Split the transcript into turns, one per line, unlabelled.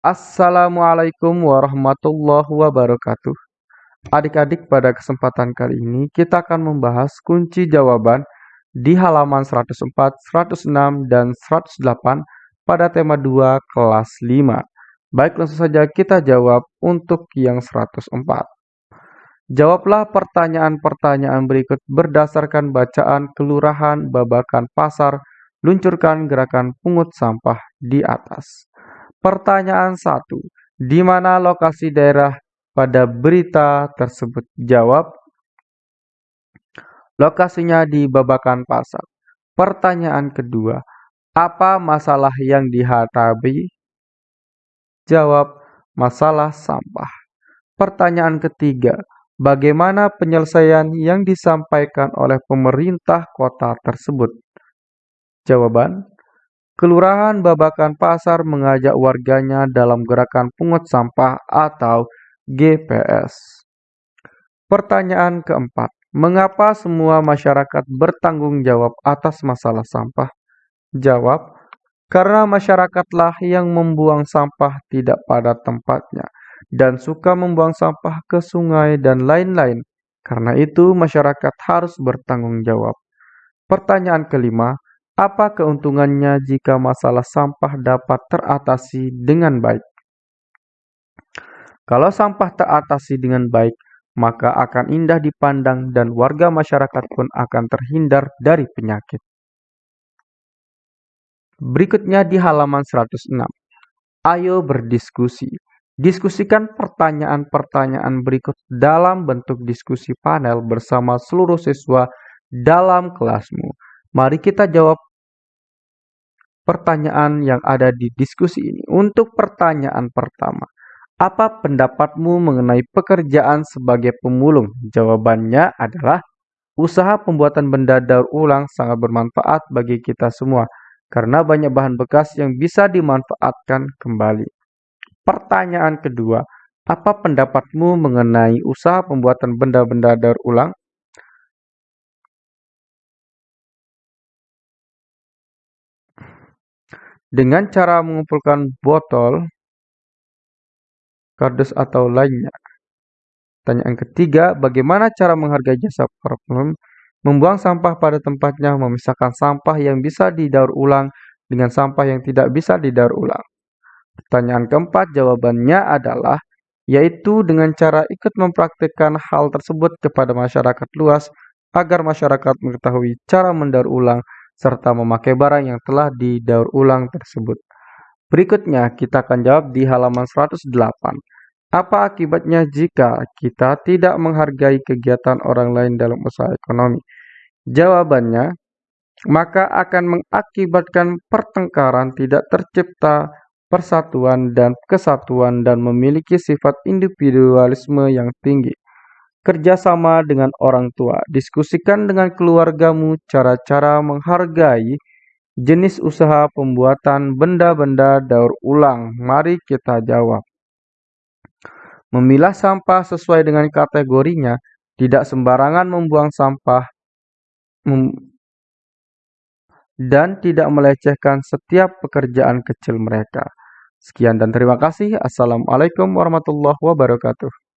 Assalamualaikum warahmatullahi wabarakatuh. Adik-adik, pada kesempatan kali ini kita akan membahas kunci jawaban di halaman 104, 106, dan 108 pada tema 2 kelas 5. Baik, langsung saja kita jawab untuk yang 104. Jawablah pertanyaan-pertanyaan berikut berdasarkan bacaan kelurahan, babakan pasar, luncurkan gerakan pungut sampah di atas. Pertanyaan 1. Di mana lokasi daerah pada berita tersebut? Jawab. Lokasinya di Babakan Pasar. Pertanyaan kedua. Apa masalah yang dihadapi? Jawab. Masalah sampah. Pertanyaan ketiga. Bagaimana penyelesaian yang disampaikan oleh pemerintah kota tersebut? Jawaban. Kelurahan Babakan Pasar mengajak warganya dalam gerakan pungut sampah atau GPS. Pertanyaan keempat, mengapa semua masyarakat bertanggung jawab atas masalah sampah? Jawab, karena masyarakatlah yang membuang sampah tidak pada tempatnya dan suka membuang sampah ke sungai dan lain-lain. Karena itu, masyarakat harus bertanggung jawab. Pertanyaan kelima, apa keuntungannya jika masalah sampah dapat teratasi dengan baik? Kalau sampah teratasi dengan baik, maka akan indah dipandang dan warga masyarakat pun akan terhindar dari penyakit. Berikutnya di halaman 106. Ayo berdiskusi. Diskusikan pertanyaan-pertanyaan berikut dalam bentuk diskusi panel bersama seluruh siswa dalam kelasmu. Mari kita jawab pertanyaan yang ada di diskusi ini. Untuk pertanyaan pertama, apa pendapatmu mengenai pekerjaan sebagai pemulung? Jawabannya adalah usaha pembuatan benda daur ulang sangat bermanfaat bagi kita semua karena banyak bahan bekas yang bisa dimanfaatkan kembali. Pertanyaan kedua, apa pendapatmu mengenai usaha pembuatan benda-benda daur ulang? Dengan cara mengumpulkan botol, kardus atau lainnya. Pertanyaan ketiga, bagaimana cara menghargai jasa problem? Membuang sampah pada tempatnya, memisahkan sampah yang bisa didaur ulang dengan sampah yang tidak bisa didaur ulang. Pertanyaan keempat, jawabannya adalah yaitu dengan cara ikut mempraktikkan hal tersebut kepada masyarakat luas agar masyarakat mengetahui cara mendaur ulang serta memakai barang yang telah didaur ulang tersebut. Berikutnya kita akan jawab di halaman 108. Apa akibatnya jika kita tidak menghargai kegiatan orang lain dalam usaha ekonomi? Jawabannya, maka akan mengakibatkan pertengkaran tidak tercipta persatuan dan kesatuan dan memiliki sifat individualisme yang tinggi. Kerjasama dengan orang tua. Diskusikan dengan keluargamu cara-cara menghargai jenis usaha pembuatan benda-benda daur ulang. Mari kita jawab. Memilah sampah sesuai dengan kategorinya, tidak sembarangan membuang sampah, mem dan tidak melecehkan setiap pekerjaan kecil mereka. Sekian dan terima kasih. Assalamualaikum warahmatullahi wabarakatuh.